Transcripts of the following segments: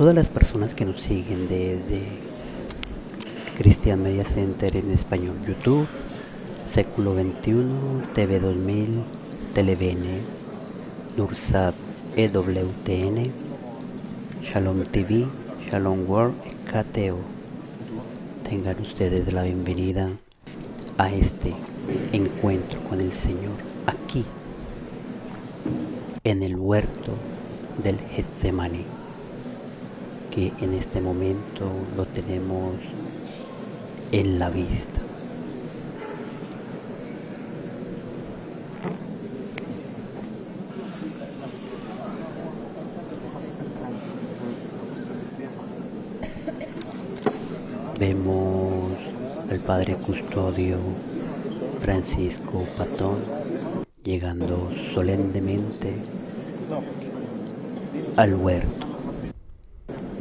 todas las personas que nos siguen desde Christian Media Center en español, YouTube, Século 21, TV 2000, Televn, Nursat, EWTN, Shalom TV, Shalom World, KTO. Tengan ustedes la bienvenida a este encuentro con el Señor aquí en el huerto del Getsemani que en este momento lo tenemos en la vista. Vemos al Padre Custodio Francisco Patón llegando solemnemente al huerto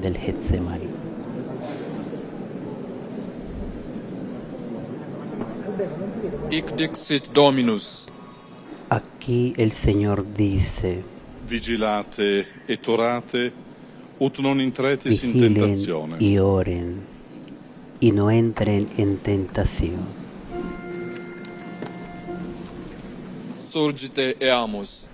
del Getsemani. Hic dixit Dominus, Aquí el Señor dice, Vigilate et orate, ut non intretis in tentazione. y oren y no entren en tentación. surgite eamus.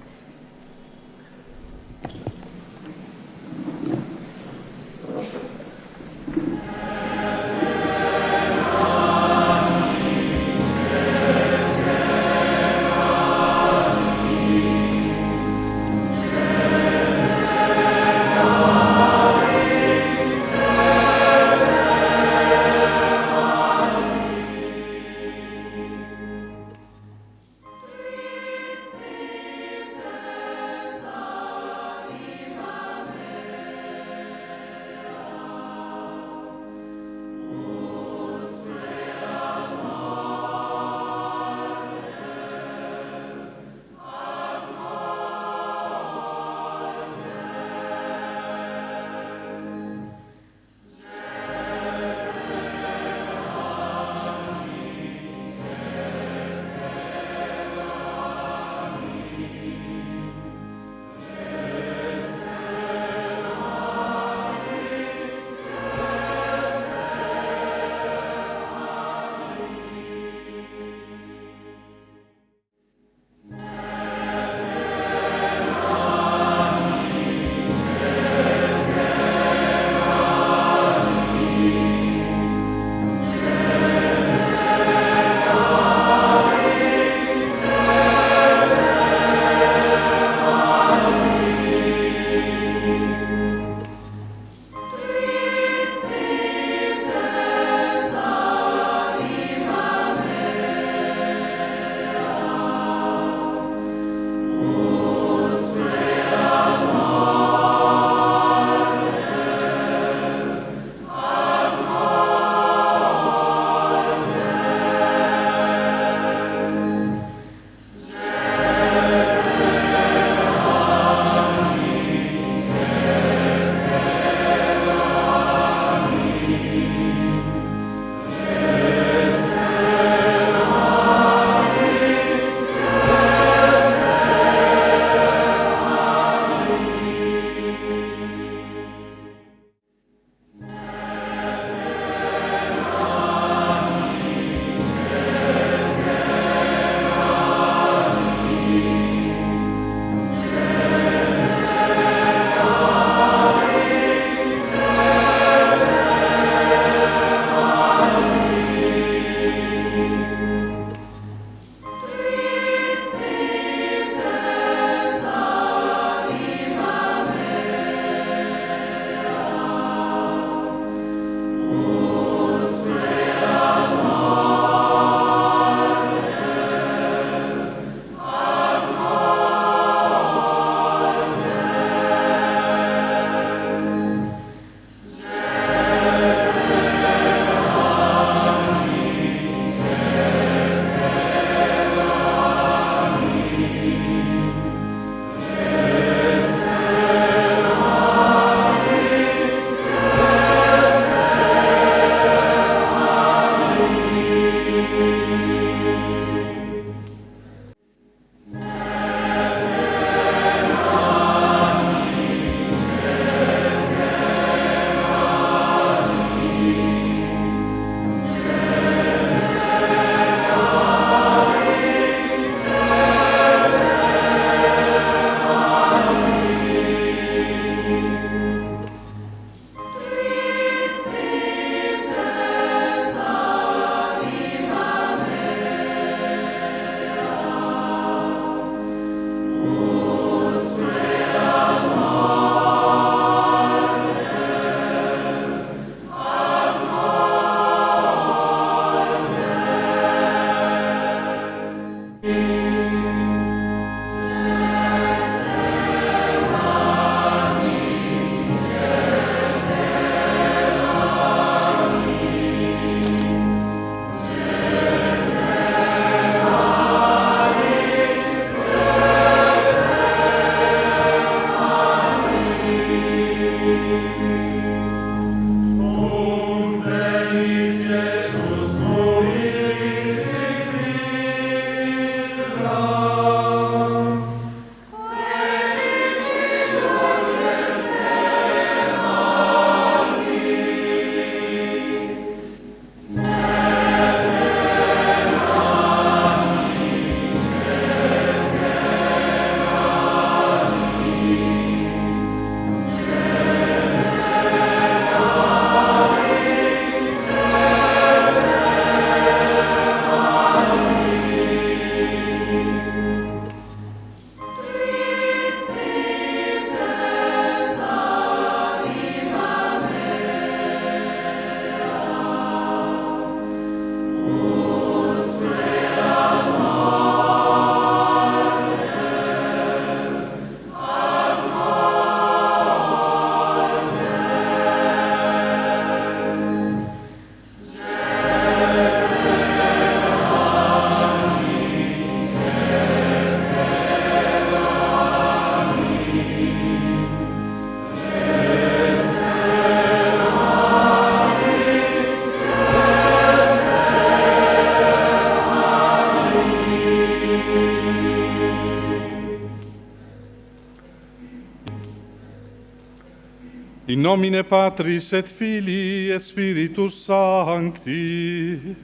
Nomine Patris et Filii et Spiritus Sancti.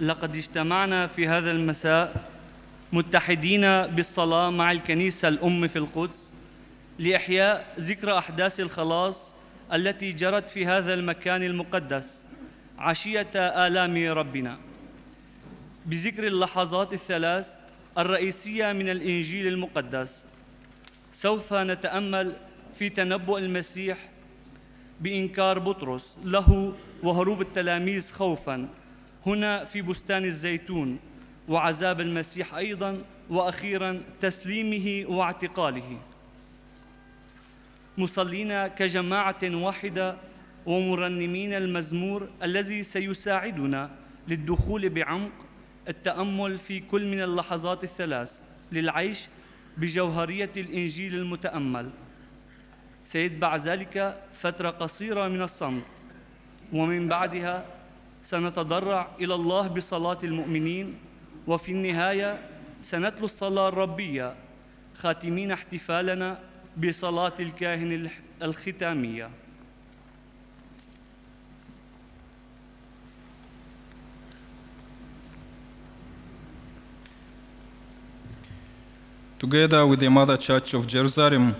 لقد اجتمعنا في هذا المساء متحدين بالصلاة مع الكنيسة الأم في القدس لإحياء ذكرى أحداث الخلاص التي جرت في هذا المكان المقدس عشية آلام ربنا. بذكر اللحظات الثلاث الرئيسية من الإنجيل المقدس. سوف نتأمل في تنبؤ المسيح بإنكار بطرس له وهروب التلاميذ خوفاً هنا في بستان الزيتون وعذاب المسيح أيضا وأخيرا تسليمه واعتقاله. مصلين كجماعة واحدة ومرنمين المزمور الذي سيساعدنا للدخول بعمق التأمل في كل من اللحظات الثلاث للعيش بجوهرية الإنجيل المتأمل. سيتبع ذلك فترة قصيرة من الصمت ومن بعدها سنتضرع إلى الله بصلاة المؤمنين وفي النهاية سنتلو الصلاة الربية خاتمين احتفالنا بصلاة الكاهن الختامية. Together with the Mother Church of Jerusalem,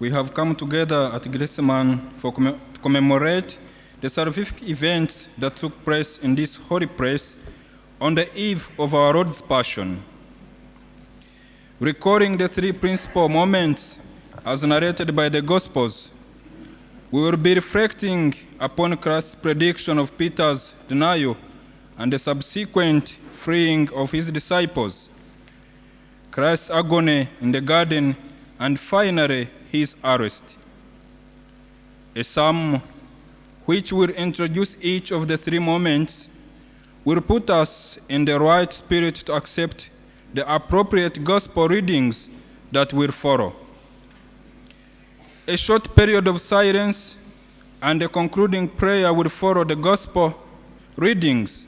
we have come together at Gethsemane for comm- to commemorate the salvific events that took place in this holy place on the eve of our Lord's Passion. Recalling the three principal moments as narrated by the Gospels, we will be reflecting upon Christ's prediction of Peter's denial and the subsequent freeing of his disciples, Christ's agony in the garden, and finally his arrest. A psalm which will introduce each of the three moments, will put us in the right spirit to accept the appropriate gospel readings that will follow. A short period of silence and a concluding prayer will follow the gospel readings.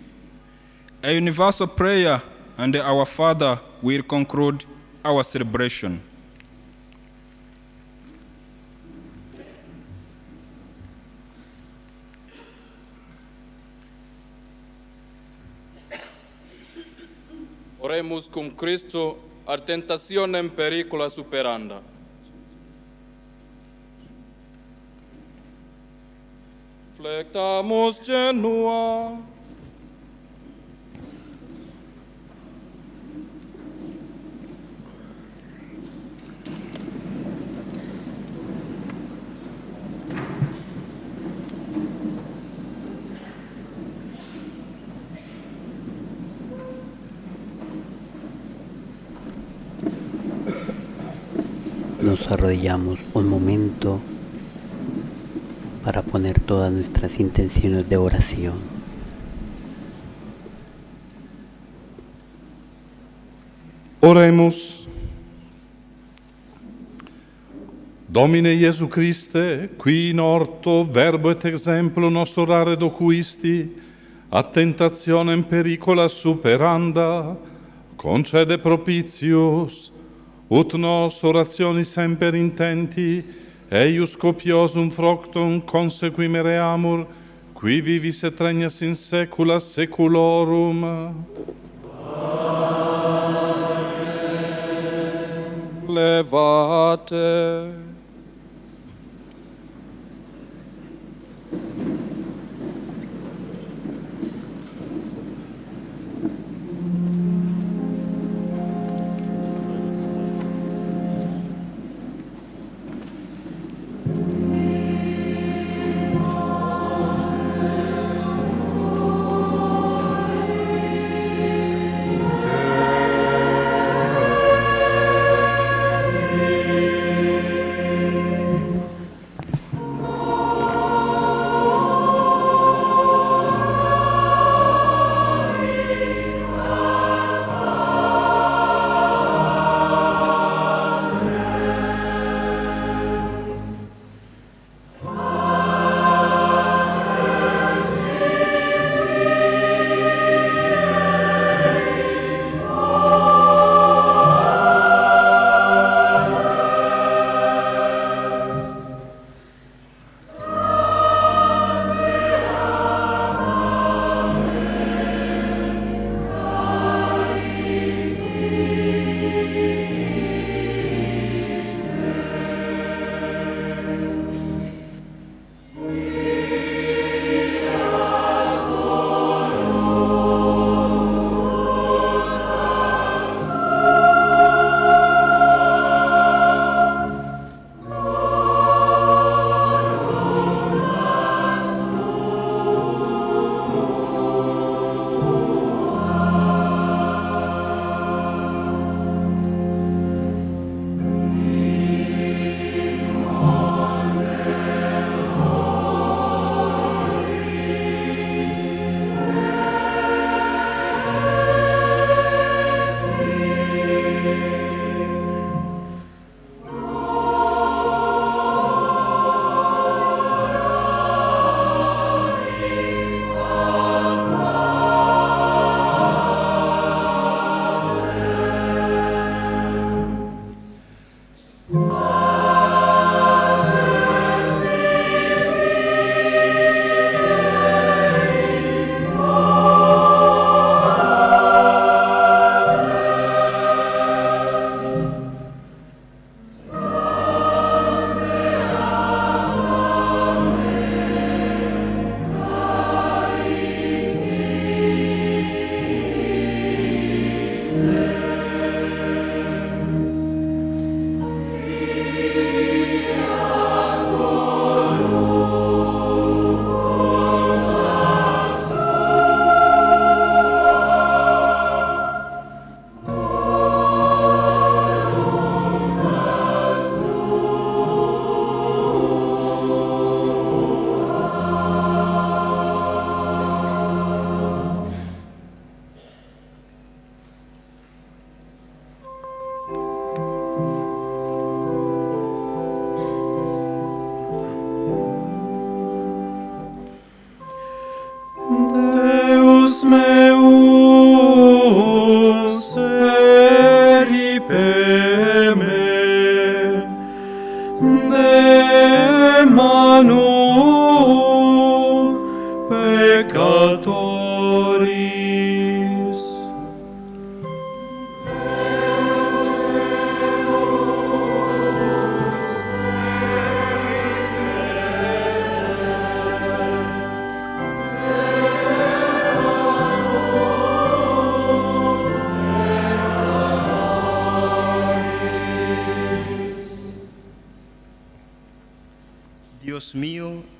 A universal prayer and our Father will conclude our celebration. Oremus cum Christo ar tentationem pericula superanda. Flectamus genua. Nos arrodillamos un momento para poner todas nuestras intenciones de oración. Oremus. Domine Iesu Christe, qui in orto verbo et exemplo nos orare docuisti, a tentationem pericola superanda, concede propitius, ut nos orationi semper intenti, eius copiosum fructum consequimere amor, qui vivis et regnas in saecula saeculorum. Amen. Levate.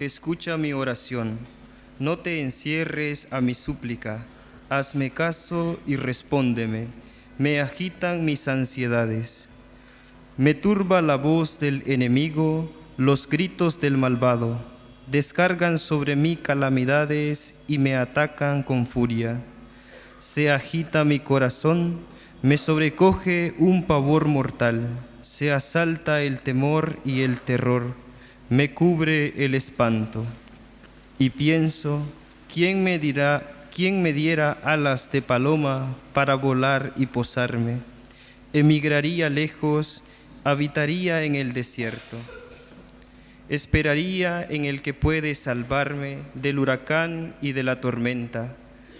Escucha mi oración. No te encierres a mi súplica. Hazme caso y respóndeme. Me agitan mis ansiedades. Me turba la voz del enemigo, los gritos del malvado. Descargan sobre mí calamidades y me atacan con furia. Se agita mi corazón, me sobrecoge un pavor mortal. Se asalta el temor y el terror, me cubre el espanto. Y pienso, ¿quién me dirá, quién me diera alas de paloma para volar y posarme? Emigraría lejos, habitaría en el desierto. Esperaría en el que puede salvarme del huracán y de la tormenta.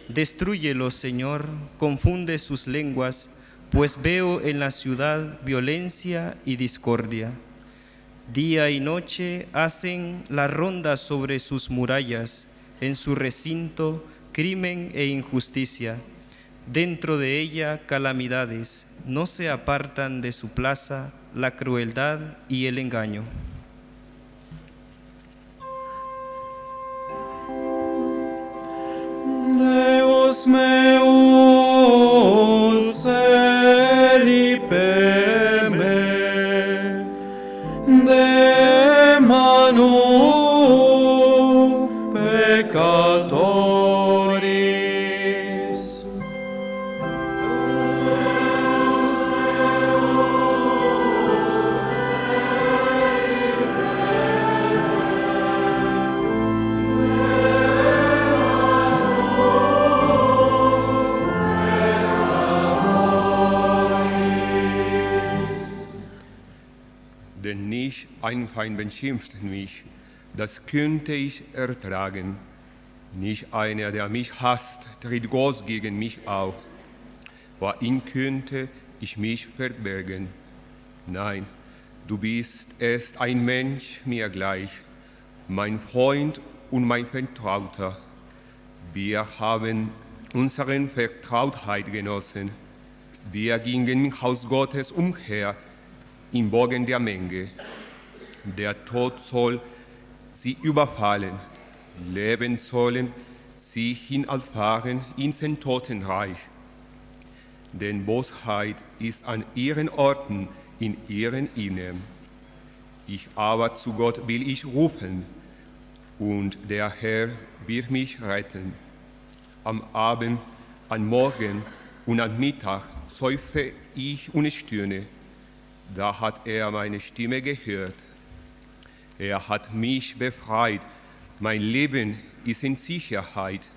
Destrúyelo, Señor, confunde sus lenguas, pues veo en la ciudad violencia y discordia. Día y noche hacen la ronda sobre sus murallas, en su recinto crimen e injusticia. Dentro de ella calamidades, no se apartan de su plaza la crueldad y el engaño. Deus meus Denn nicht ein Feind beschimpft mich, das könnte ich ertragen. Nicht einer, der mich hasst, tritt Gott gegen mich auf. Vor ihm könnte ich mich verbergen. Nein, du bist erst ein Mensch mir gleich, mein Freund und mein Vertrauter. Wir haben unseren Vertrautheit genossen. Wir gingen im Haus Gottes umher, im Bogen der Menge. Der Tod soll sie überfallen, leben sollen sie hinauffahren ins Totenreich. Denn Bosheit ist an ihren Orten in ihren Innern. Ich aber zu Gott will ich rufen, und der Herr wird mich retten. Am Abend, am Morgen und am Mittag seufze ich und stöhne. Da hat er meine Stimme gehört. Er hat mich befreit. Mein Leben ist in Sicherheit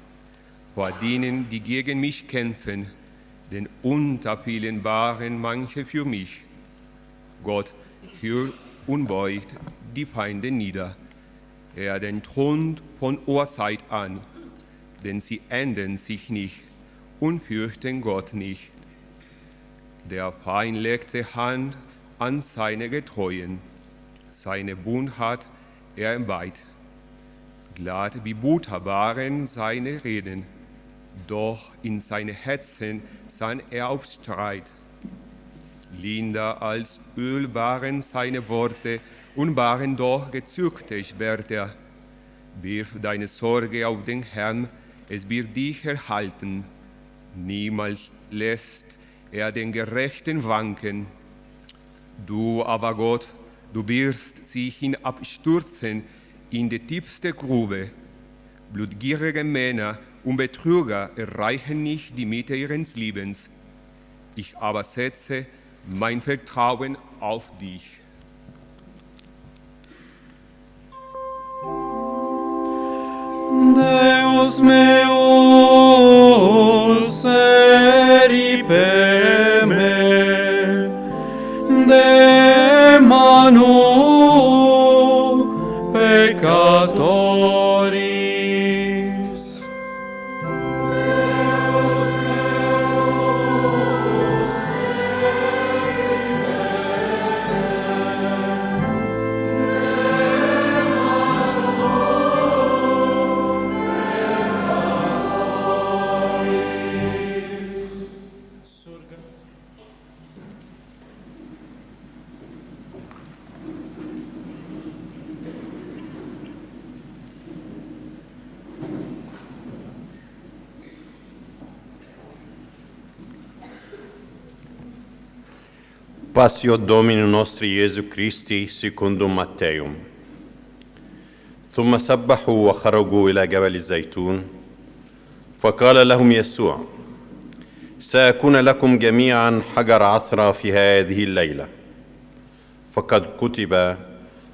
vor denen, die gegen mich kämpfen, denn unter vielen waren manche für mich. Gott hört und beugt die Feinde nieder. Er den Thron von Urzeit an, denn sie ändern sich nicht und fürchten Gott nicht. Der Feind legte Hand an seine Getreuen, seine Bund hat er entweiht. Glatt wie Butter waren seine Reden, doch in seine Herzen sann er auf Streit. Linder als Öl waren seine Worte und waren doch gezüchtig wird er. Wirf deine Sorge auf den Herrn, es wird dich erhalten. Niemals lässt er den Gerechten wanken. Du aber Gott, du wirst sie hinabstürzen in die tiefste Grube. Blutgierige Männer und Betrüger erreichen nicht die Mitte ihres Lebens. Ich aber setze mein Vertrauen auf dich. Deus meus Passio Domini nostri Iesu Christi secundum Matteum. ثم سبحوا وخرجوا إلى جبل الزيتون فقال لهم يسوع سأكون لكم جميعا حجر عثرة في هذه الليلة فقد كتب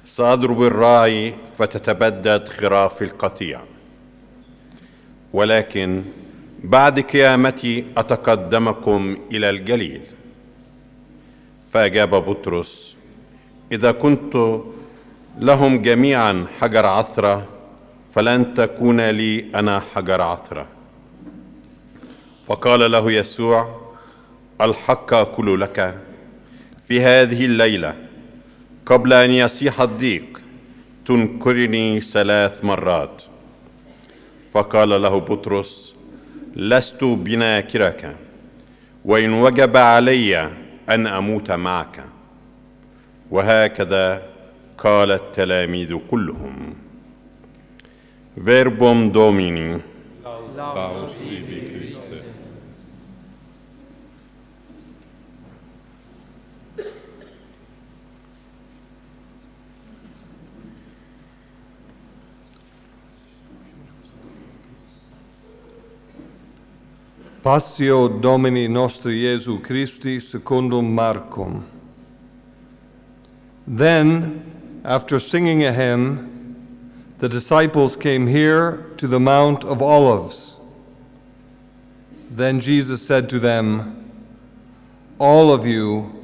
سأضرب الراعي فتتبدد خراف القطيع ولكن بعد قيامتي أتقدمكم إلى الجليل فأجاب بطرس إذا كنت لهم جميعا حجر عثرة فلن تكون لي أنا حجر عثرة. فقال له يسوع الحق أقول لك في هذه الليلة قبل أن يصيح الضيق تنكرني ثلاث مرات. فقال له بطرس لست بناكرك وإن وجب علي أن أموت معك وهكذا قال التلاميذ كلهم فيربوم دوميني Laus tibi Christe. Passio Domini nostri Jesu Christi secundum Marcum. Then, after singing a hymn, the disciples came here to the Mount of Olives. Then Jesus said to them, All of you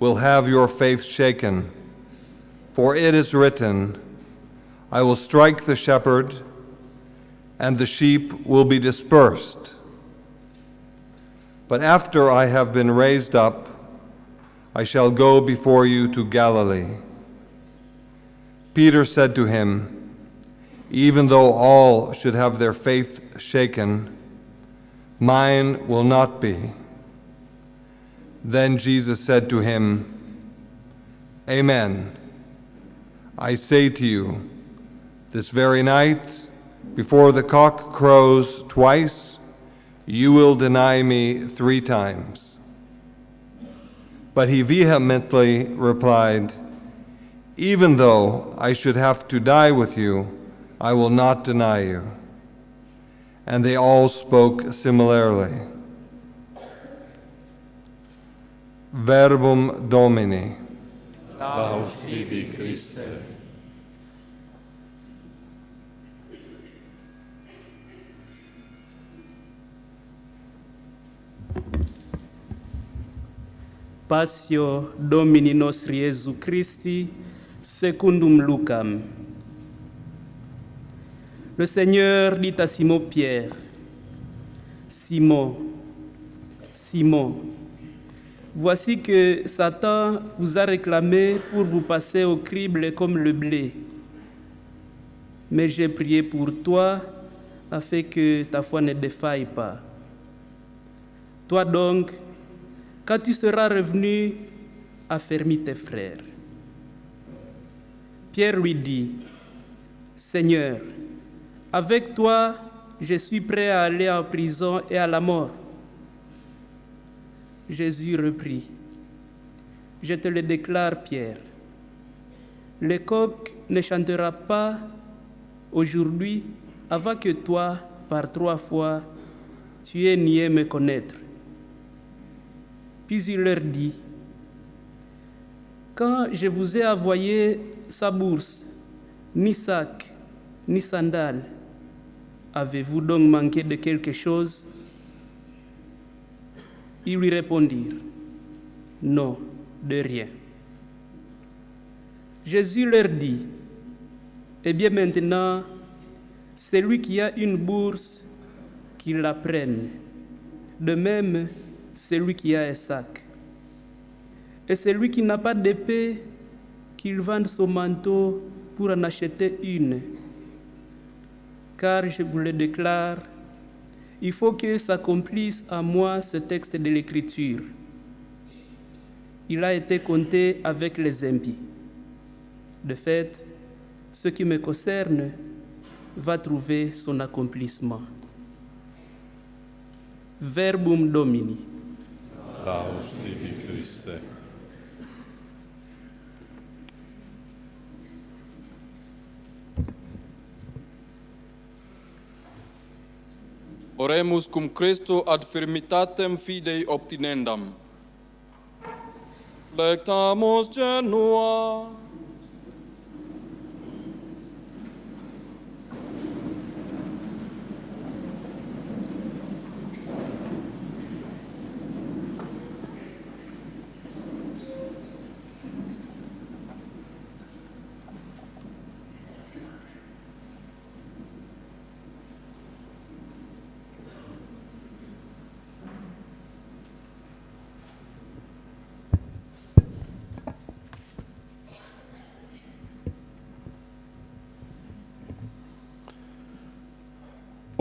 will have your faith shaken, for it is written, I will strike the shepherd, and the sheep will be dispersed. But after I have been raised up, I shall go before you to Galilee. Peter said to him, Even though all should have their faith shaken, mine will not be. Then Jesus said to him, Amen. I say to you, this very night, before the cock crows twice, you will deny me three times. But he vehemently replied, Even though I should have to die with you, I will not deny you. And they all spoke similarly. Verbum Domini. Laus tibi Christe. Passio Domini nostri Iesu Christi, secundum Lucam. Le Seigneur dit à Simon-Pierre, Simon, Simon, voici que Satan vous a réclamé pour vous passer au crible comme le blé. Mais j'ai prié pour toi afin que ta foi ne défaille pas. Toi donc, quand tu seras revenu, affermis tes frères. Pierre lui dit, Seigneur, avec toi, je suis prêt à aller en prison et à la mort. Jésus reprit, Je te le déclare, Pierre, le coq ne chantera pas aujourd'hui avant que toi, par trois fois, tu aies nié me connaître. Puis il leur dit, Quand je vous ai envoyé sa bourse, ni sac, ni sandales, avez-vous donc manqué de quelque chose? Ils lui répondirent, Non, de rien. Jésus leur dit, Eh bien maintenant, celui qui a une bourse, qu'il la prenne. De même, celui qui a un sac. Et celui qui n'a pas d'épée, qu'il vende son manteau pour en acheter une. Car je vous le déclare, il faut que s'accomplisse à moi ce texte de l'Écriture. Il a été compté avec les impies. De fait, ce qui me concerne va trouver son accomplissement. Verbum Domini. Laus tibi, Christe. Oremus cum Christo ad firmitatem fidei obtinendam. Flectamus genua.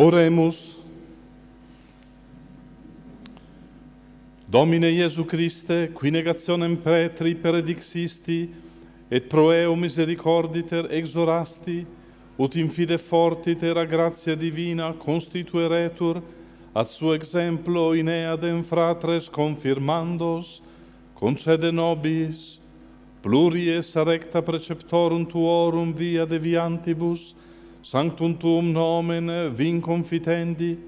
Oremus. Domine Iesu Christe, qui negationem pretri peredixisti, et pro eo misericorditer exorasti, ut in fide fortiter a gratia divina constitueretur, ad suo exemplo in eadem fratres confirmandos, concede nobis, pluries recta preceptorum tuorum via deviantibus, sanctum tuum nomen vin confitendi,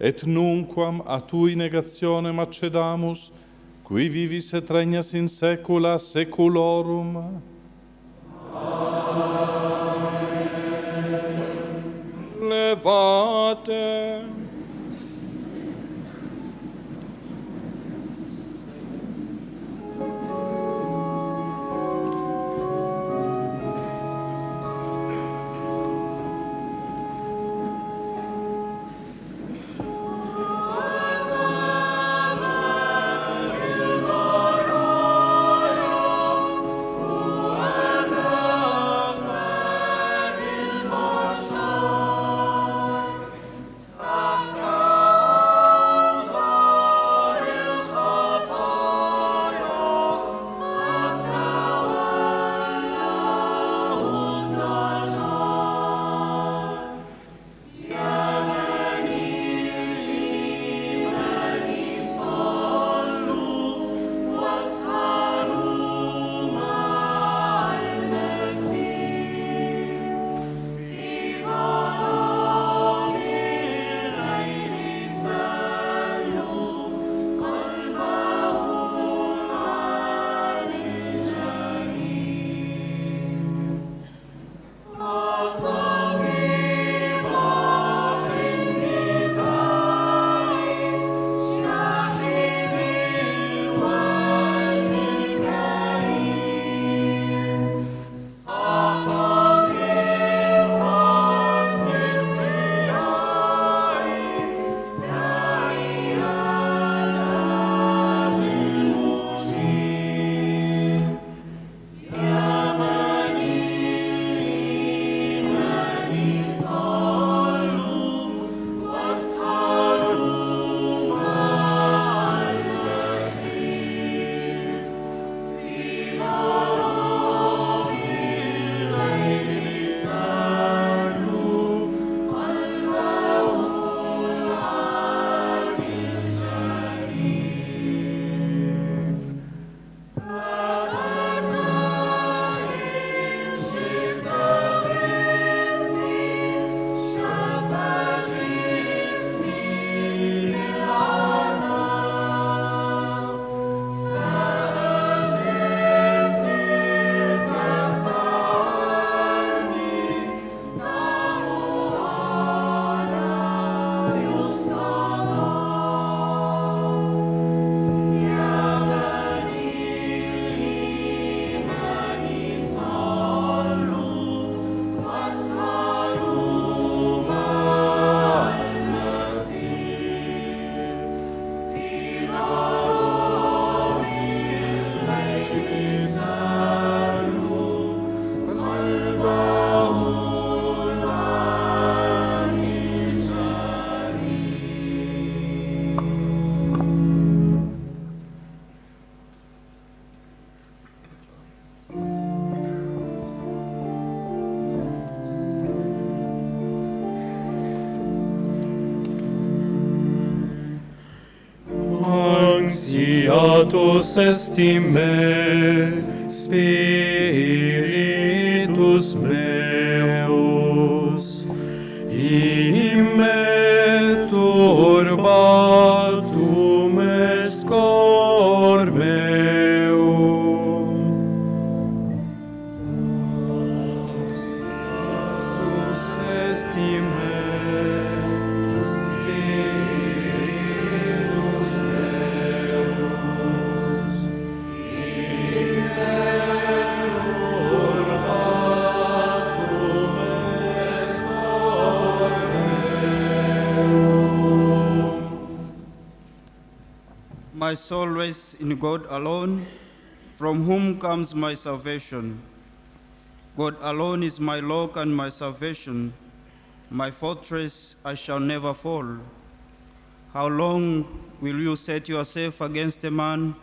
et nunquam a tui negationem accedamus, qui vivis et regnas in saecula saeculorum. Amen. Levate. tus esti me, Spiritus My soul rests in God alone, from whom comes my salvation. God alone is my rock and my salvation, my fortress, I shall never fall. How long will you set yourself against a man?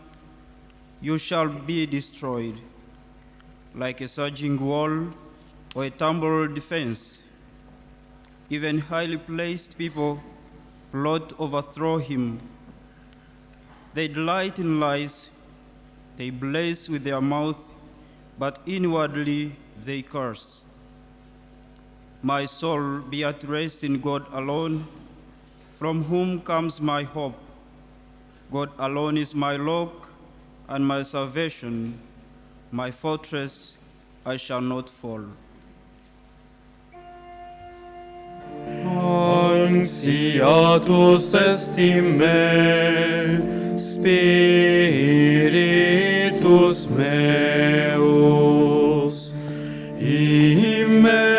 You shall be destroyed, like a surging wall or a tumbled defense. Even highly placed people plot overthrow him. They delight in lies, they bless with their mouth, but inwardly they curse. My soul be at rest in God alone, from whom comes my hope. God alone is my rock and my salvation, my fortress, I shall not fall. anxiatus est in me, spiritus meus, in me.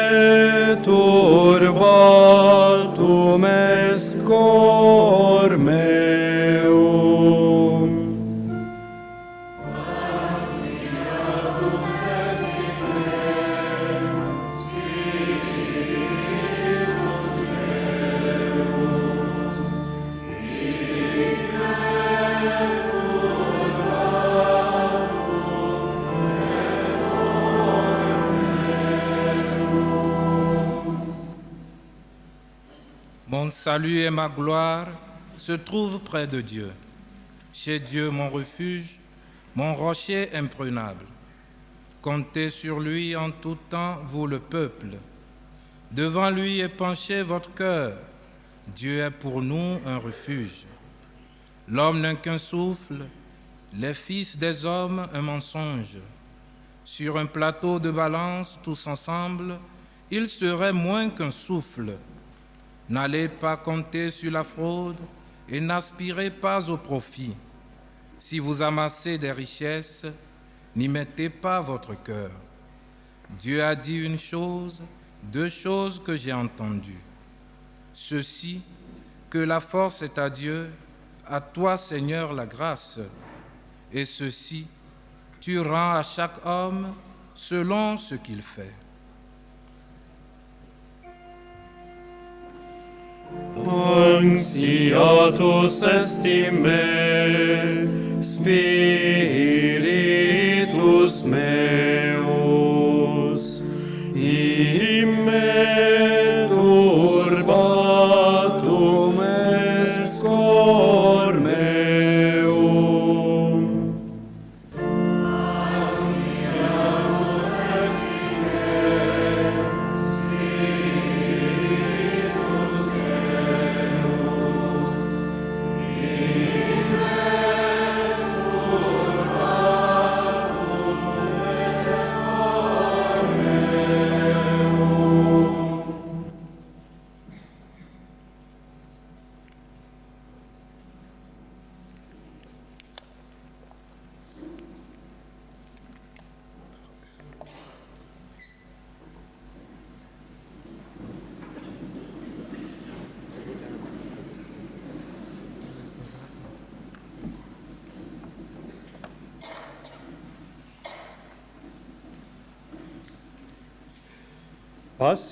Salut et ma gloire se trouvent près de Dieu. Chez Dieu mon refuge, mon rocher imprenable. Comptez sur lui en tout temps, vous le peuple. Devant lui épanchez votre cœur. Dieu est pour nous un refuge. L'homme n'a qu'un souffle, les fils des hommes un mensonge. Sur un plateau de balance, tous ensemble, ils seraient moins qu'un souffle. N'allez pas compter sur la fraude et n'aspirez pas au profit. Si vous amassez des richesses, n'y mettez pas votre cœur. Dieu a dit une chose, deux choses que j'ai entendues. Ceci, que la force est à Dieu, à toi Seigneur la grâce. Et ceci, tu rends à chaque homme selon ce qu'il fait. Anxiatus esti me, Spiritus me,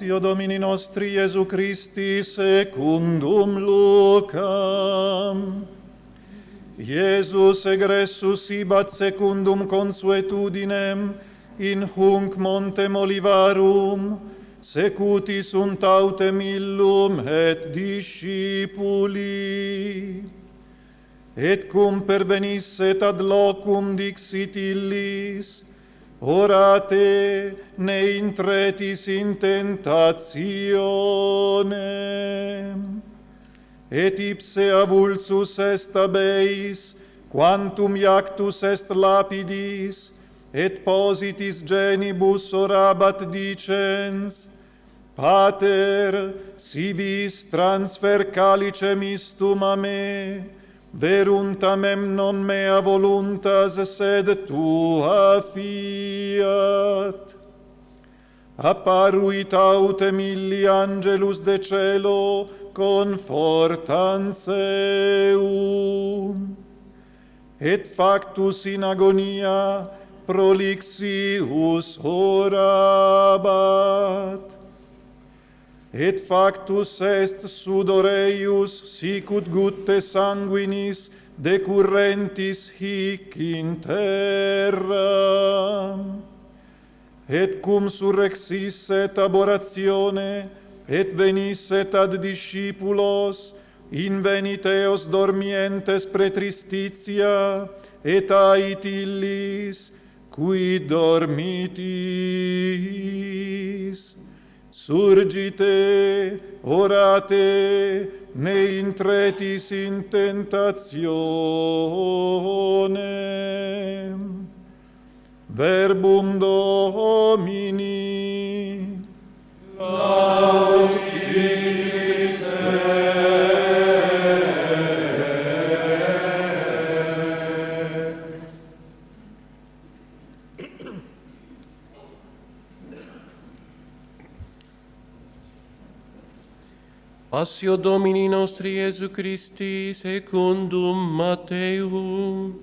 Relatio Domini nostri Iesu Christi secundum Lucam. Iesus egressus ibat secundum consuetudinem in hunc montem olivarum, secuti sunt autem illum et discipuli. Et cum pervenisset ad locum dixit illis, orate ne intretis in tentationem, et ipse avulsus est abeis quantum iactus est lapidis et positis genibus orabat dicens. Pater si vis transfer calicem istum a me veruntamem non mea voluntas, sed tua fiat. Apparuit autem illi angelus de cielo, confortans eum. Et factus in agonia prolixius orabat et factus est sudoreius sicut sic ut gutte sanguinis decurrentis hic in terra. Et cum surrexisset aborazione et venisset ad discipulos invenit eos dormientes pretristitia et ait illis qui dormitis. Surgite, orate, ne intretis in tentationem. Verbum Domini. Laus Christe. Passio Domini nostri Iesu Christi secundum Matteum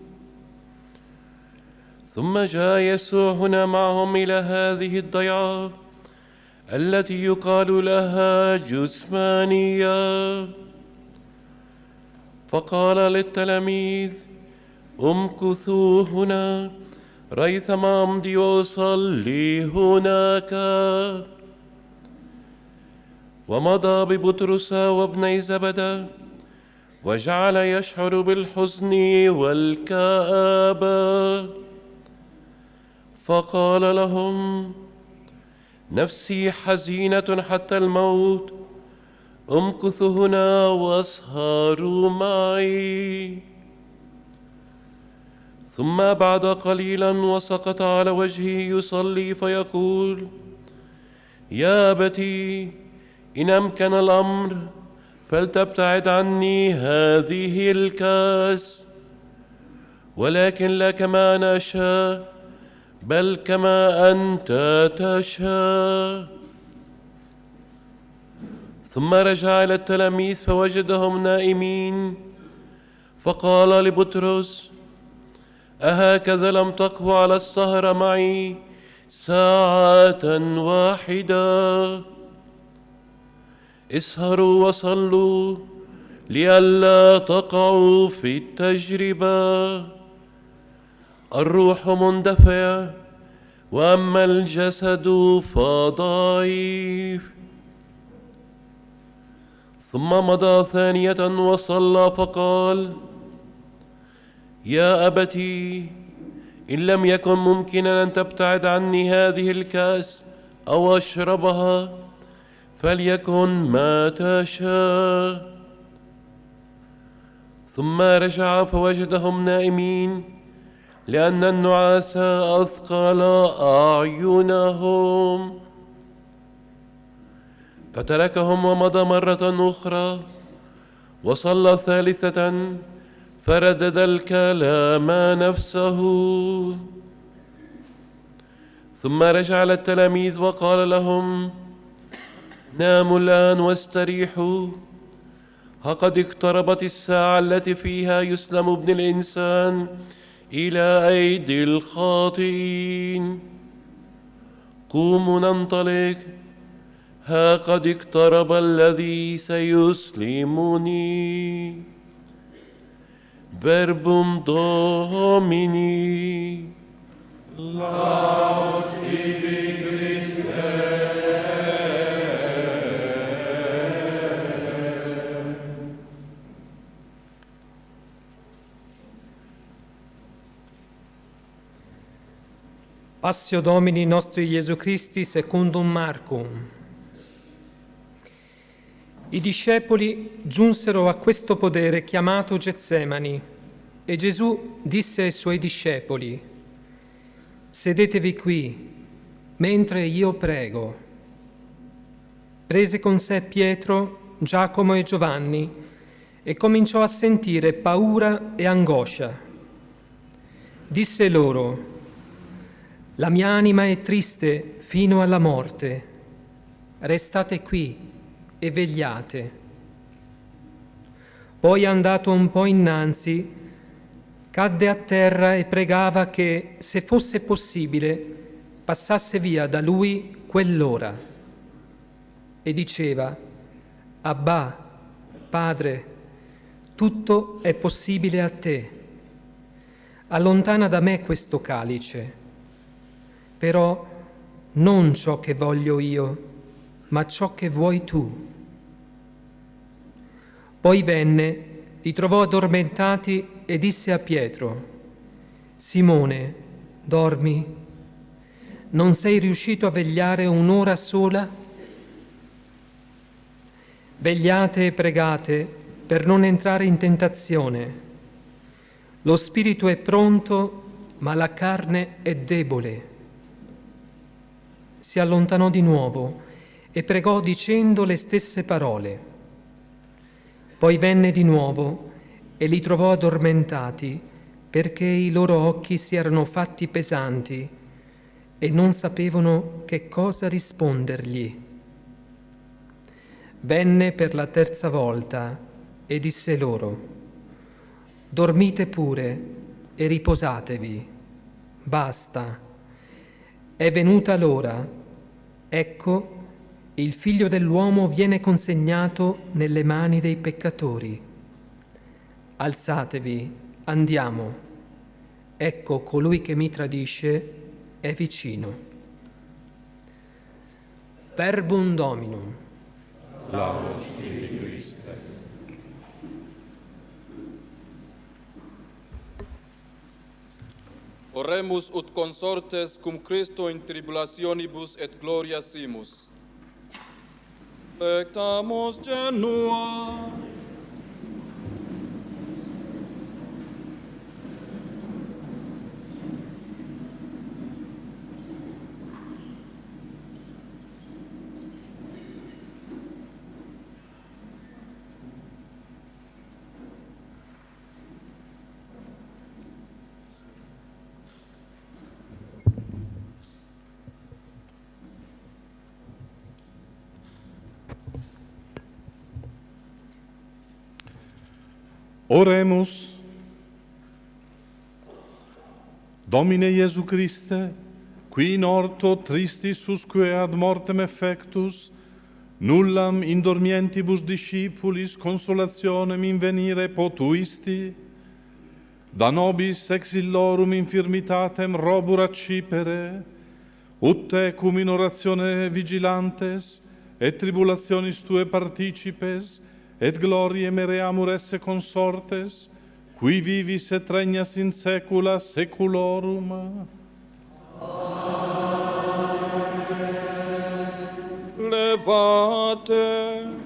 ثم جاء يسوع هنا معهم إلى هذه الضيعة التي يقال لها جثمانية فقال للتلاميذ امكثوا هنا ريثما أمضي وأصلي هناك ومضى ببطرس وابني زبدة وجعل يشعر بالحزن والكآبة فقال لهم نفسي حزينة حتى الموت امكثوا هنا وأسهروا معي. ثم بعد قليلا وسقط على وجهه يصلي فيقول يا أبتي إن أمكن الأمر فلتبتعد عني هذه الكاس. ولكن لا كما أنا أشاء بل كما أنت تشاء ثم رجع إلى التلاميذ فوجدهم نائمين. فقال لبطرس أهكذا لم تقوى على السهر معي ساعة واحدة؟ اسهروا وصلوا لئلا تقعوا في التجربة. الروح مندفع وأما الجسد فضعيف ثم مضى ثانية وصلى فقال يا أبتي إن لم يكن ممكنا أن تبتعد عني هذه الكأس أو أشربها فليكن ما تشاء. ثم رجع فوجدهم نائمين لأن النعاس أثقل أعينهم. فتركهم ومضى مرة أخرى وصلى ثالثة فردد الكلام نفسه. ثم رجع للتلاميذ وقال لهم ناموا الآن واستريحوا. ها قد اقتربت الساعة التي فيها يسلم ابن الإنسان إلى أيدي الخاطئين. قوموا ننطلق. ها قد اقترب الذي سيسلمني. verbum Domini. Laus Passio Domini nostri Gesù Christi secundum Marcum. I discepoli giunsero a questo podere chiamato Getsemani e Gesù disse ai suoi discepoli, sedetevi qui mentre io prego. Prese con sé Pietro, Giacomo e Giovanni e cominciò a sentire paura e angoscia. Disse loro, la mia anima è triste fino alla morte, restate qui e vegliate. Poi andato un po' innanzi, cadde a terra e pregava che, se fosse possibile, passasse via da lui quell'ora. E diceva, Abba, Padre, tutto è possibile a te. Allontana da me questo calice, però non ciò che voglio io, ma ciò che vuoi tu. Poi venne, li trovò addormentati e disse a Pietro, Simone, dormi? Non sei riuscito a vegliare un'ora sola? Vegliate e pregate per non entrare in tentazione. Lo spirito è pronto, ma la carne è debole. Si allontanò di nuovo e pregò dicendo le stesse parole. Poi venne di nuovo e li trovò addormentati perché i loro occhi si erano fatti pesanti e non sapevano che cosa rispondergli. Venne per la terza volta e disse loro, dormite pure e riposatevi, basta, è venuta l'ora, ecco il figlio dell'uomo viene consegnato nelle mani dei peccatori. Alzatevi, andiamo. Ecco colui che mi tradisce è vicino. Verbum Dominum. Tibi Christe. Oremus ut consortes cum Christo in tribulationibus et gloria simus. Pectamus genua. Oremus. Domine Iesu Christe, qui in orto tristis susque ad mortem effectus, nullam indormientibus discipulis consolationem invenire potuisti, da nobis exillorum infirmitatem robur accipere, ut te cum in oratione vigilantes et tribulationis tue participes, et glorie mereamur esse consortes, qui vivis et regnas in saecula saeculorum. Amen. Levate.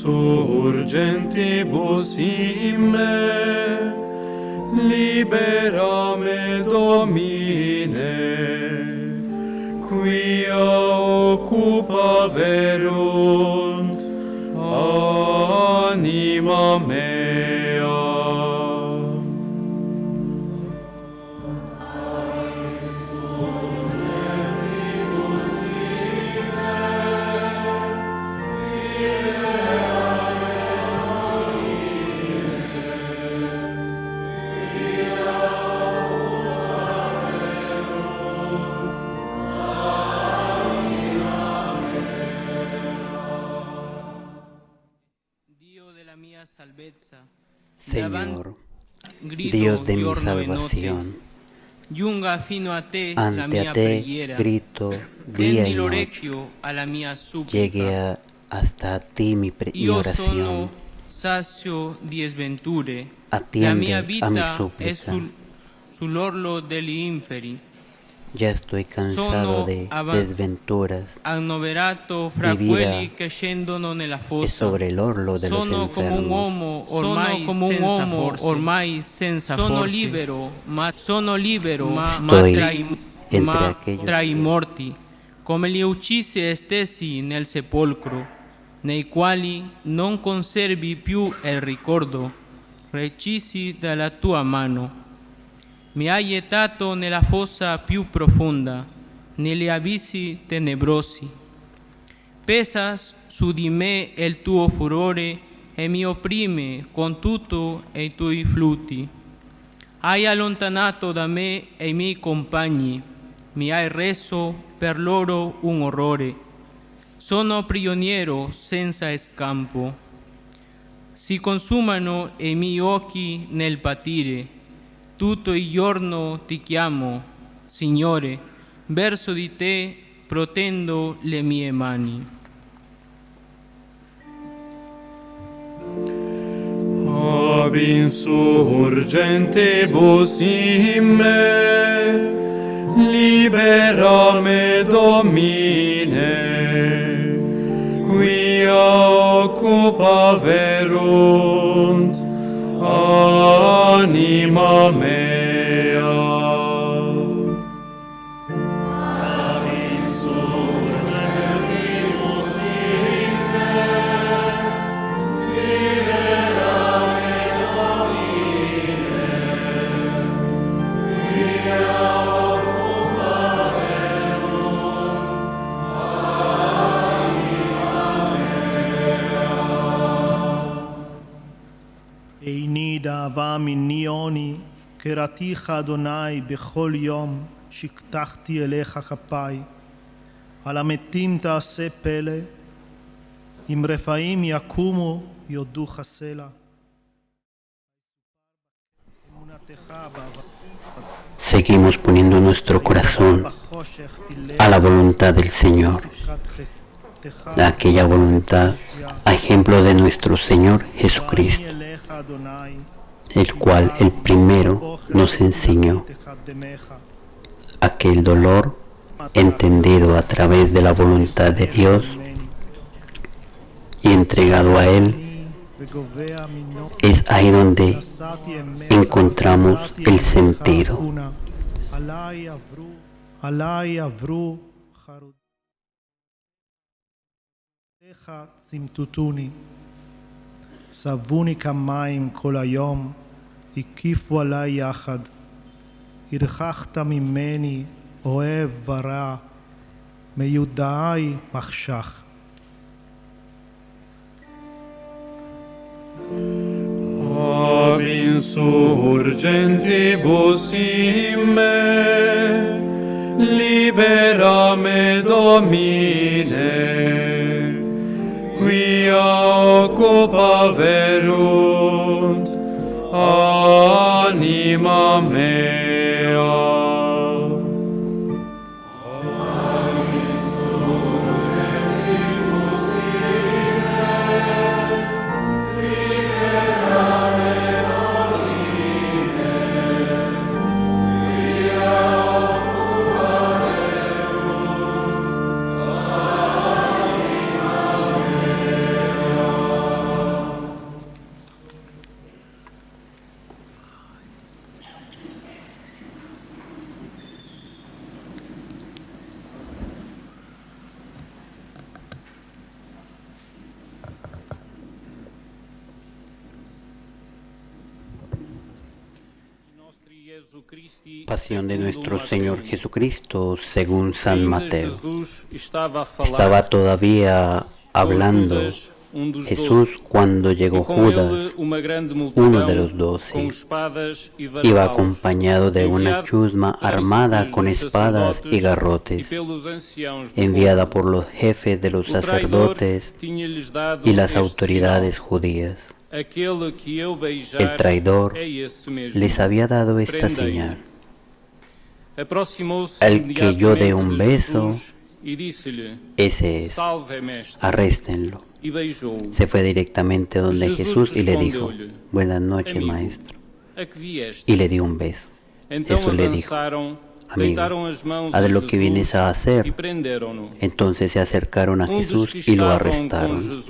surgentibus in de mi salvación, ante a te grito día y noche, llegue a- hasta ti mi, mi oración, Sacio diesventure, Atiende la mia a mi vita súplica. Ya estoy cansado de desventuras, Mi vida es sobre el orlo de los Sono come un enfermos. uomo ormai Sono come un senza uomo forze. ormai senza sono forze. libero, ma sono libero, ma, Estoy ma tra, i, entre aquellos que- morti, come li uccisi stessi nel sepolcro, nei quali non conservi più il ricordo, recisi dalla tua mano. Mi hai gettato nella fossa più profonda, negli abissi tenebrosi. Pesa su di me il tuo furore e mi opprime con tutto i tuoi flutti. Hai allontanato da me i miei compagni, mi hai reso per loro un orrore. Sono prigioniero senza scampo. Si consumano i miei occhi nel patire. Tutto il giorno ti chiamo, Signore, verso di te protendo le mie mani. Ab insurgentibus in me, libera me Domine, quia occupa verunt にまめ קראתיך אדוני בכל יום, שקטחתי אליך כפיי. על המתים תעשה פלא, אם רפאים יקומו, יודוך סלע. Seguimos poniendo nuestro corazón a la voluntad del Señor, a aquella voluntad, a ejemplo de nuestro Señor Jesucristo, el cual el primero nos enseñó a que el dolor entendido a través de la voluntad de Dios y entregado a Él es ahí donde encontramos el sentido. עליי עברו, עליי עברו חרותיך צמטוטוני. סבוני כמים כל היום, הקיפו עליי יחד. הרחקת ממני אוהב ורע, מיודעי מחשך. Ab insurgentibus in me, libera me Domine, quia occupa verunt 하나님 아멘 Pasión de nuestro Señor Jesucristo según San Mateo. Estaba todavía hablando Jesús cuando llegó Judas, uno de los doce. Iba acompañado de una chusma armada con espadas y garrotes, enviada por los jefes de los sacerdotes y las autoridades judías. El traidor les había dado esta señal. El que yo dé un beso, ese es. Arréstenlo. Se fue directamente donde Jesús y le dijo, buenas noches, maestro. Y le dio un beso. Jesús le dijo, amigo, haz lo que vienes a hacer. Entonces se acercaron a Jesús y lo arrestaron.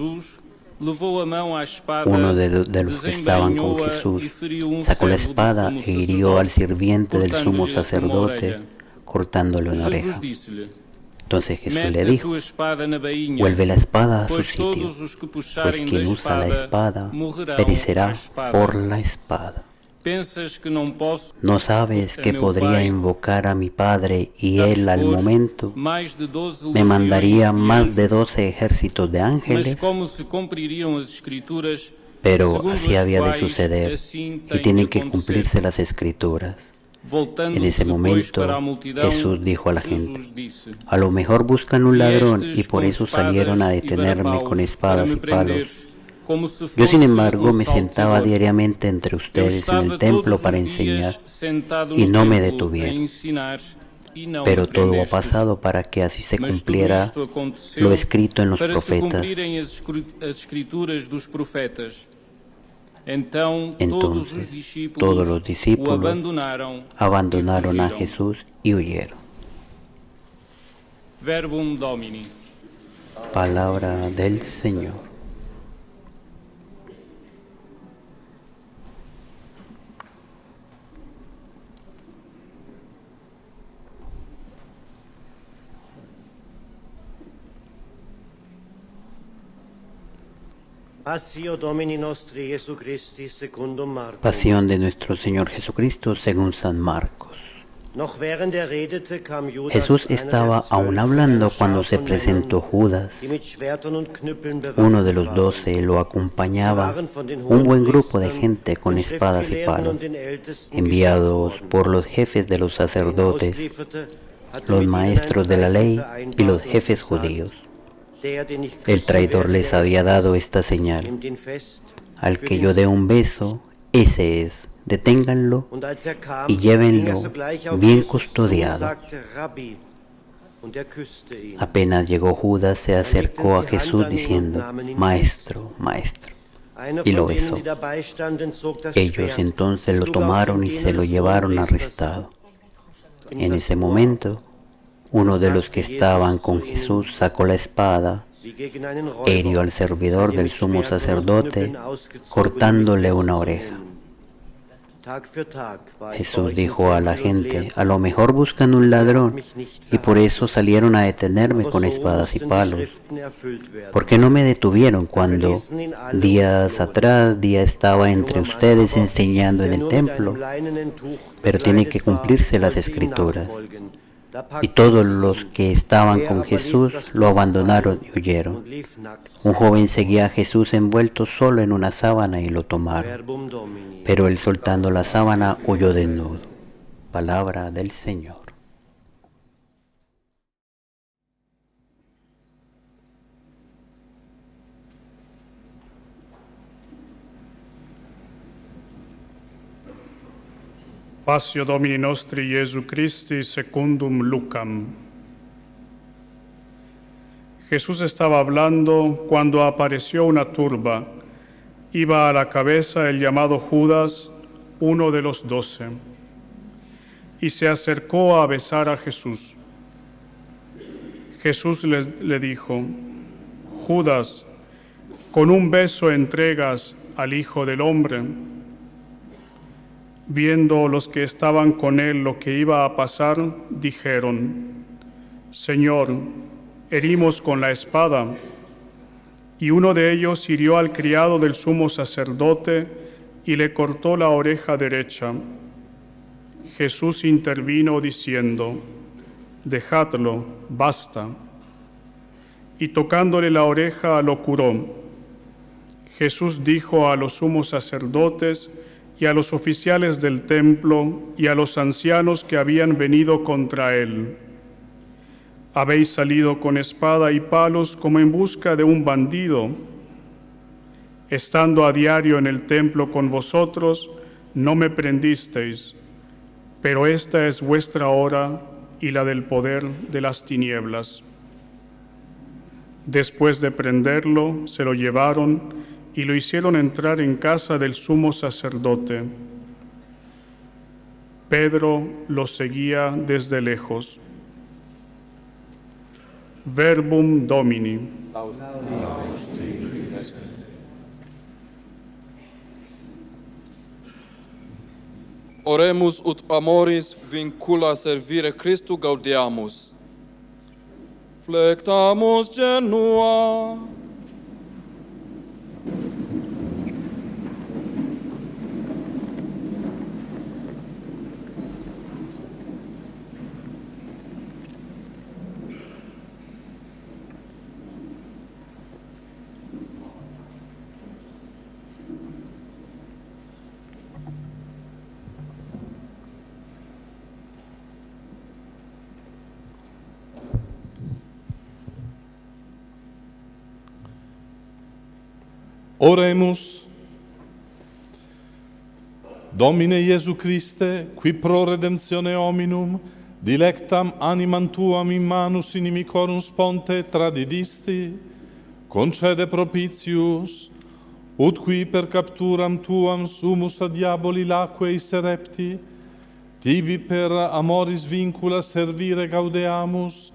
Uno de los, de los que estaban con Jesús sacó la espada e hirió al sirviente del sumo sacerdote, cortándole una oreja. Entonces Jesús le dijo, vuelve la espada a su sitio, pues quien usa la espada perecerá por la espada. ¿No sabes que podría invocar a mi Padre y Él al momento me mandaría más de doce ejércitos de ángeles? Pero así había de suceder y tienen que cumplirse las escrituras. En ese momento Jesús dijo a la gente, a lo mejor buscan un ladrón y por eso salieron a detenerme con espadas y palos. Yo sin embargo me sentaba diariamente entre ustedes en el templo para enseñar y no me detuvieron. Pero todo ha pasado para que así se cumpliera lo escrito en los profetas. Entonces todos los discípulos abandonaron a Jesús y huyeron. Palabra del Señor. Pasión de nuestro Señor Jesucristo según San Marcos. Jesús estaba aún hablando cuando se presentó Judas. Uno de los doce lo acompañaba, un buen grupo de gente con espadas y palos, enviados por los jefes de los sacerdotes, los maestros de la ley y los jefes judíos. El traidor les había dado esta señal. Al que yo dé un beso, ese es. Deténganlo y llévenlo bien custodiado. Apenas llegó Judas, se acercó a Jesús diciendo, Maestro, Maestro, y lo besó. Ellos entonces lo tomaron y se lo llevaron arrestado. En ese momento, uno de los que estaban con Jesús sacó la espada, hirió al servidor del sumo sacerdote, cortándole una oreja. Jesús dijo a la gente, a lo mejor buscan un ladrón y por eso salieron a detenerme con espadas y palos. ¿Por qué no me detuvieron cuando días atrás día estaba entre ustedes enseñando en el templo? Pero tienen que cumplirse las escrituras. Y todos los que estaban con Jesús lo abandonaron y huyeron. Un joven seguía a Jesús envuelto solo en una sábana y lo tomaron. Pero él soltando la sábana huyó desnudo. Palabra del Señor. Domini nostri Christi secundum Lucam. Jesús estaba hablando cuando apareció una turba. Iba a la cabeza el llamado Judas, uno de los doce, y se acercó a besar a Jesús. Jesús le dijo, Judas, con un beso entregas al Hijo del Hombre. Viendo los que estaban con él lo que iba a pasar, dijeron, Señor, herimos con la espada. Y uno de ellos hirió al criado del sumo sacerdote y le cortó la oreja derecha. Jesús intervino diciendo, dejadlo, basta. Y tocándole la oreja lo curó. Jesús dijo a los sumos sacerdotes y a los oficiales del templo y a los ancianos que habían venido contra él, habéis salido con espada y palos como en busca de un bandido. Estando a diario en el templo con vosotros, no me prendisteis, pero esta es vuestra hora y la del poder de las tinieblas. Después de prenderlo, se lo llevaron y lo hicieron entrar en casa del sumo sacerdote. Pedro lo seguía desde lejos. Verbum Domini. Oremus ut amoris vincula servire Christu gaudiamus. Flectamus genua. Oremus. Domine Iesu Christe, qui pro redemptione hominum, dilectam animam tuam in manus inimicorum sponte tradidisti, concede propitius, ut qui per capturam tuam sumus a diaboli laquei serepti, tibi per amoris vincula servire gaudeamus,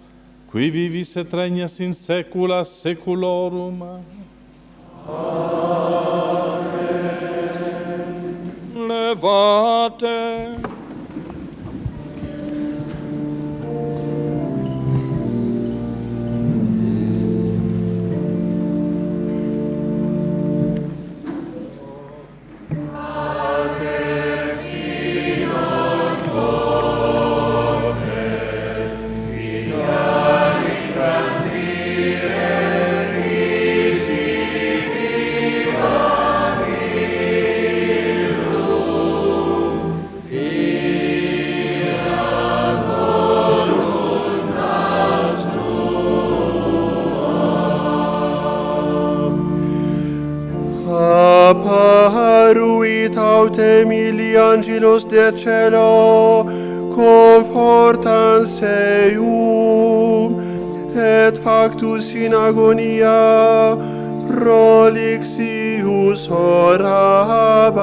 qui vivis et regnas in saecula saeculorum. Amen. Amen. Levate. angelos de cielo confortans eum et factus in agonia prolixius orabat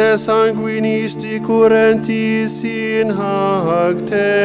te sanguinis di curentis in hac te.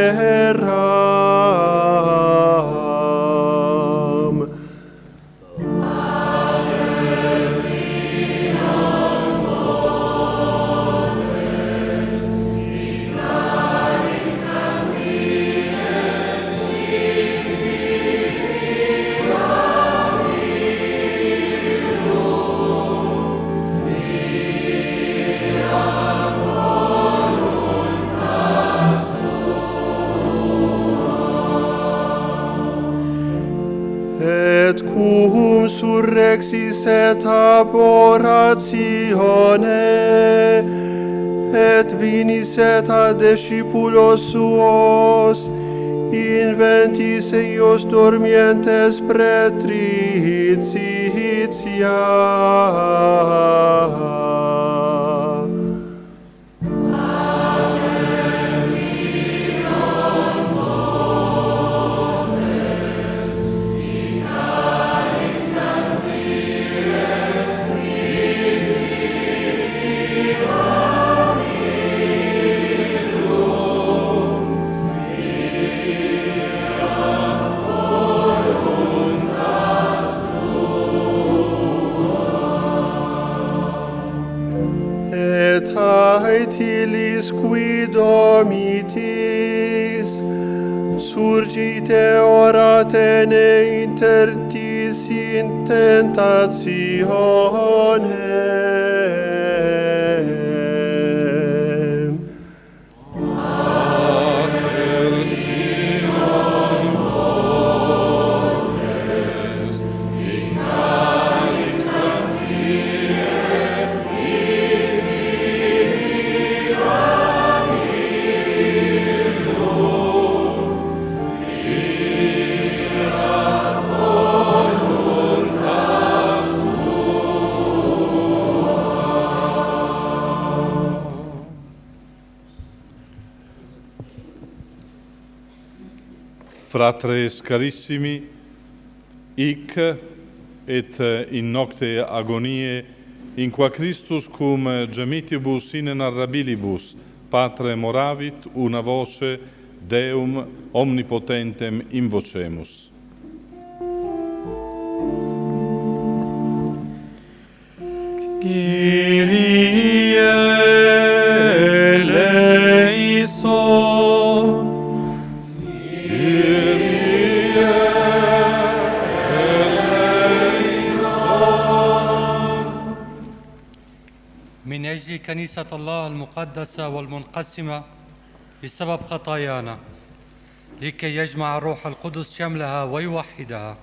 a discípulos suos, inventis eios dormientes pretricias. tentaciones. fratres carissimi, hic et in nocte agonie in qua Christus cum gemitibus inenarrabilibus patre moravit una voce Deum omnipotentem invocemus. Kyrie كنيسة الله المقدسة والمنقسمة بسبب خطايانا لكي يجمع الروح القدس شملها ويوحدها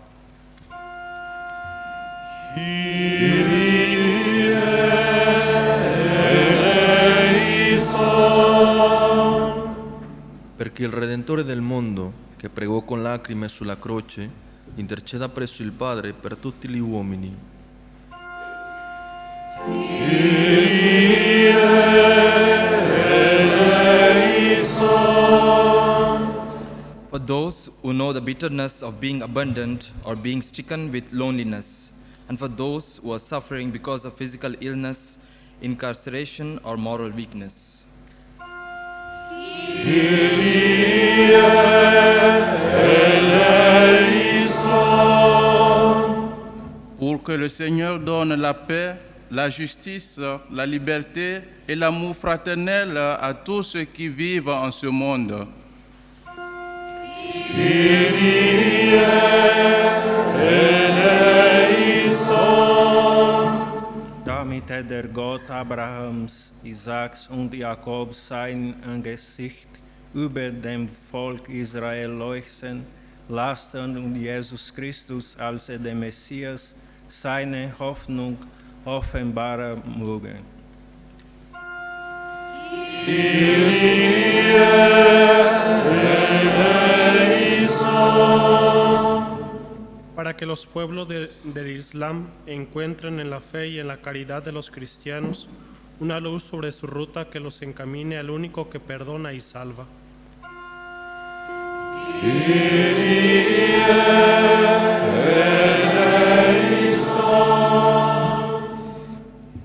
perché il Redentore del mondo, che pregò con lacrime sulla croce, interceda presso il Padre per tutti gli uomini. Those who know the bitterness of being abandoned or being stricken with loneliness, and for those who are suffering because of physical illness, incarceration, or moral weakness. pour que le Seigneur donne la paix, la justice, la liberté et l'amour fraternel à tous ceux qui vivent en ce monde. Damit der Gott Abrahams, Isaaks und Jakobs sein Angesicht über dem Volk Israel leuchten lassen und Jesus Christus als der Messias seine Hoffnung offenbaren mögen. Para que los pueblos de- del Islam encuentren en la fe y en la caridad de los cristianos una luz sobre su ruta que los encamine al único que perdona y salva.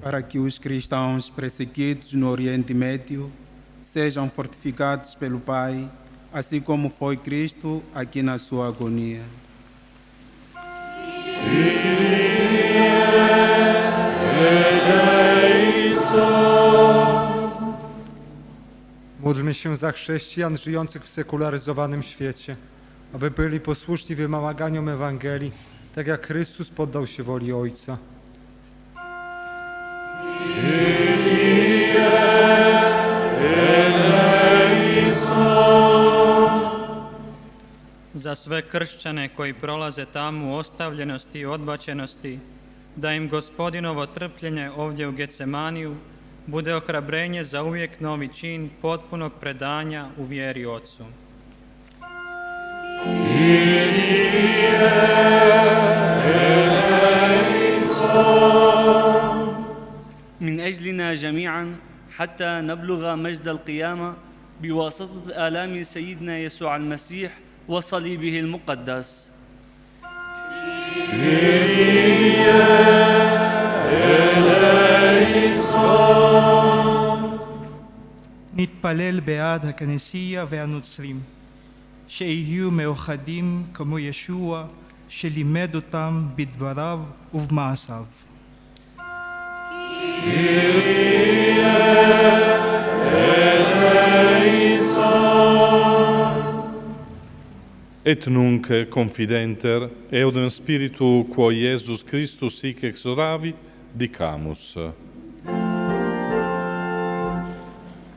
para que os cristãos perseguidos no Oriente Médio sejam fortificados pelo Pai, assim como foi Cristo aqui na sua agonia. Módlmy się za chrześcijan żyjących w sekularyzowanym świecie, aby byli posłuszni wymaganiom Ewangelii, tak jak Chrystus poddał się woli Ojca. za sve kršćane koji prolaze tamo u ostavljenosti i odbačenosti, da im gospodinovo trpljenje ovdje u Getsemaniju bude ohrabrenje za uvijek novi čin potpunog predanja u vjeri Otcu. من أجلنا جميعا حتى نبلغ مجد القيامة بواسطة آلام سيدنا يسوع المسيح وصليبه المقدس נתפלל בעד הכנסייה והנוצרים, שיהיו מאוחדים כמו ישוע, שלימד אותם בדבריו ובמעשיו. et nunc confidenter eodem spiritu quo Iesus Christus sic exoravit dicamus.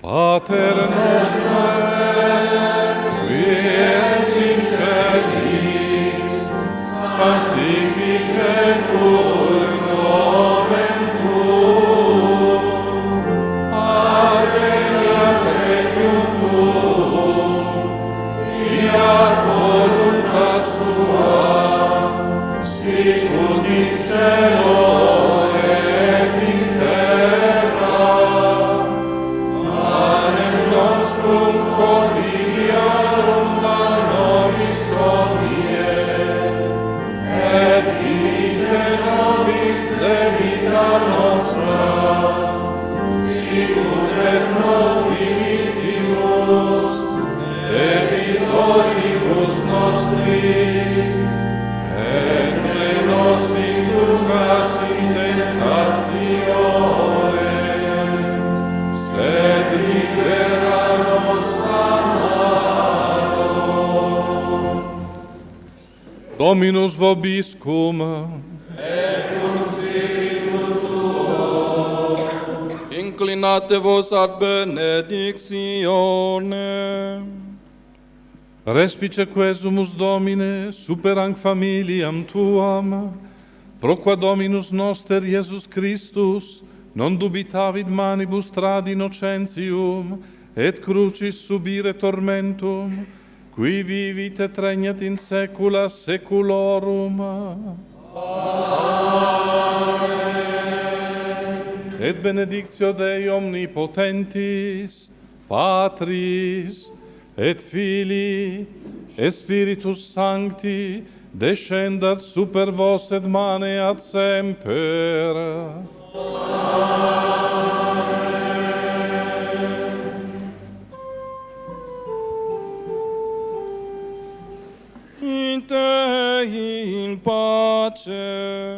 Pater noster qui es in celis sanctificetur ad benedictionem. Respice quesumus Domine, superanc familiam Tuam, pro qua Dominus noster Iesus Christus, non dubitavit manibus trad innocentium, et crucis subire tormentum, qui vivit et regnat in saecula saeculorum. Amen. et benedictio Dei omnipotentis, Patris, et Filii, et Spiritus Sancti, descendat super vos et maneat semper. Amen. In Te in pace.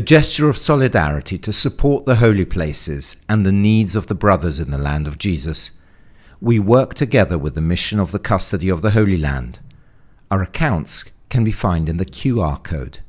A gesture of solidarity to support the holy places and the needs of the brothers in the land of Jesus. We work together with the mission of the custody of the Holy Land. Our accounts can be found in the QR code.